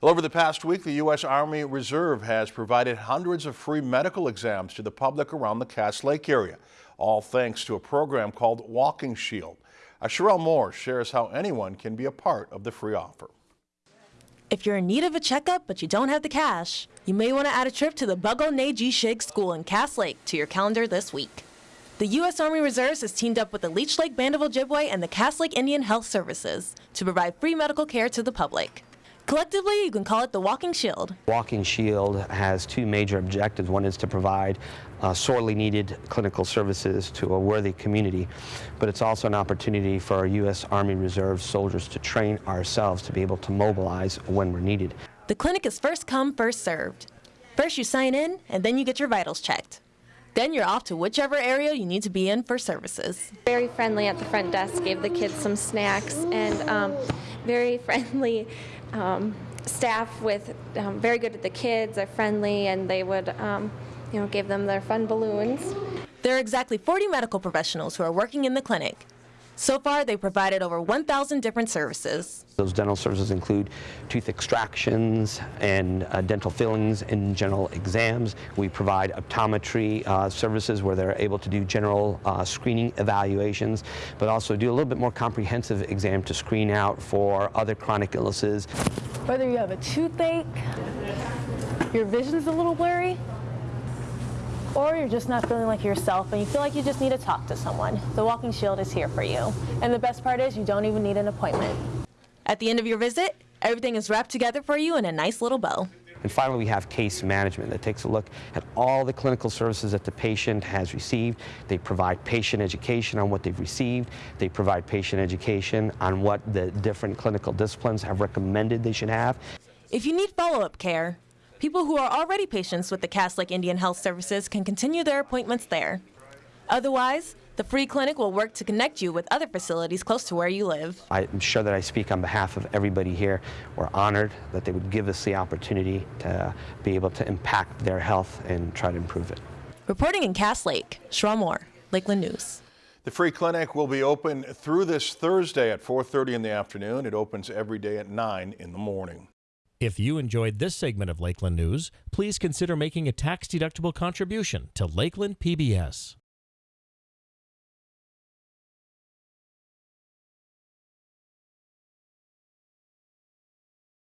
Well, over the past week, the U.S. Army Reserve has provided hundreds of free medical exams to the public around the Cass Lake area, all thanks to a program called Walking Shield. Uh, Sherelle Moore shares how anyone can be a part of the free offer. If you're in need of a checkup but you don't have the cash, you may want to add a trip to the Nay G Shig School in Cass Lake to your calendar this week. The U.S. Army Reserves has teamed up with the Leech Lake Band of Ojibwe and the Cass Lake Indian Health Services to provide free medical care to the public. Collectively, you can call it the Walking Shield. Walking Shield has two major objectives. One is to provide uh, sorely needed clinical services to a worthy community, but it's also an opportunity for our U.S. Army Reserve soldiers to train ourselves to be able to mobilize when we're needed. The clinic is first come, first served. First you sign in, and then you get your vitals checked. Then you're off to whichever area you need to be in for services. Very friendly at the front desk, gave the kids some snacks, and um, very friendly um, staff with um, very good at the kids, are friendly, and they would, um, you know, give them their fun balloons. There are exactly 40 medical professionals who are working in the clinic. So far, they provided over 1,000 different services. Those dental services include tooth extractions and uh, dental fillings and general exams. We provide optometry uh, services where they're able to do general uh, screening evaluations, but also do a little bit more comprehensive exam to screen out for other chronic illnesses. Whether you have a toothache, your vision's a little blurry, or you're just not feeling like yourself and you feel like you just need to talk to someone, the Walking Shield is here for you. And the best part is you don't even need an appointment. At the end of your visit, everything is wrapped together for you in a nice little bow. And finally, we have case management that takes a look at all the clinical services that the patient has received. They provide patient education on what they've received. They provide patient education on what the different clinical disciplines have recommended they should have. If you need follow-up care, People who are already patients with the Cass Lake Indian Health Services can continue their appointments there. Otherwise, the free clinic will work to connect you with other facilities close to where you live. I'm sure that I speak on behalf of everybody here. We're honored that they would give us the opportunity to be able to impact their health and try to improve it. Reporting in Cass Lake, Sherelle Moore, Lakeland News. The free clinic will be open through this Thursday at 4.30 in the afternoon. It opens every day at 9 in the morning. If you enjoyed this segment of Lakeland News, please consider making a tax-deductible contribution to Lakeland PBS.